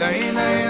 Lay, lay.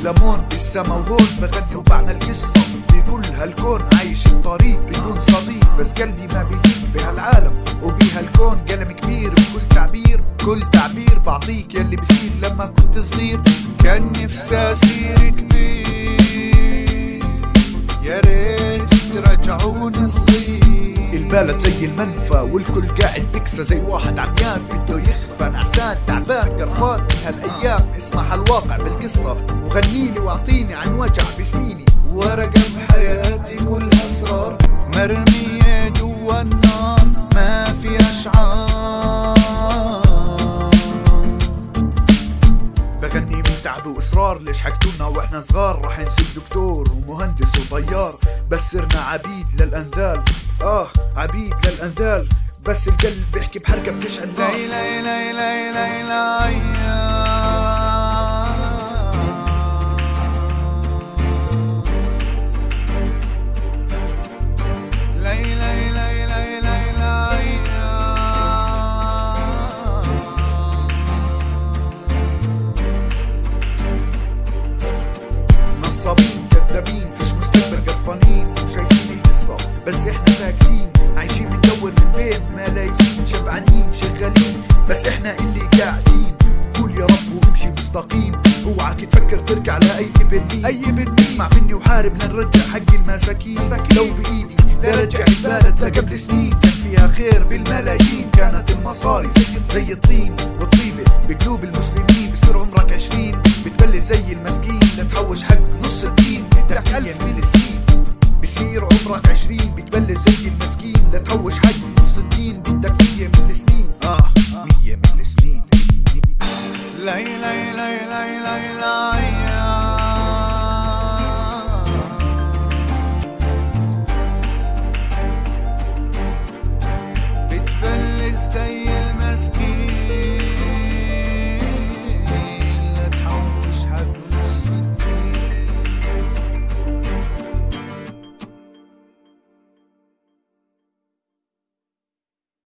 اسمي هشلمون بالسما وهون بغني وبعمل قصة بكل هالكون عايش الطريق بدون صديق. بس قلبي ما بيليق بهالعالم وبهالكون قلم كبير بكل تعبير كل تعبير بعطيك يلي بصير لما كنت صغير كان نفسي أصير كبير. يا ريت ترجعون صغير. البلد زي المنفى والكل قاعد بكسى زي واحد عميان. بده يخفى نعسان تعبان قرفان. هالأيام اسمع هالواقع بالقصة. وغنيلي واعطيني عن وجع بسنيني. ورقة تعب وإصرار ليش حكتولنا وإحنا صغار؟ رح نصير دكتور ومهندس وطيار بس صرنا عبيد للأنذال. آه عبيد للأنذال. بس القلب بيحكي بحركة بتشعل. نار لي لي لي لي نصابين كذابين فيش مستقبل قرفانين وشايفين القصة بس إحنا ساكتين. عايشين بندور من بين ملايين. شبعانين شغالين بس إحنا اللي قاعدين. قول يا رب وامشي مستقيم. اوعك تفكر ترجع لأي ابن مين أي ابن اسمع مني وحارب لنرجع حق المساكين. لو بإيدي لرجع البلد لقبل سنين. كان فيها خير بالملايين. كانت المصاري زي الطين والطيبة. بقلوب المسلمين بصير عمرك عشرين. بتبلي زي المسكين. بتحوش حق نص الدين. بدك ألف فلسطين بصير عمرك عشرين. بتبلش زي المسكين. لا تحوش حق نص الدين. بدك مية من السنين. آه مية من السنين. لاي لاي لاي لاي لاي لي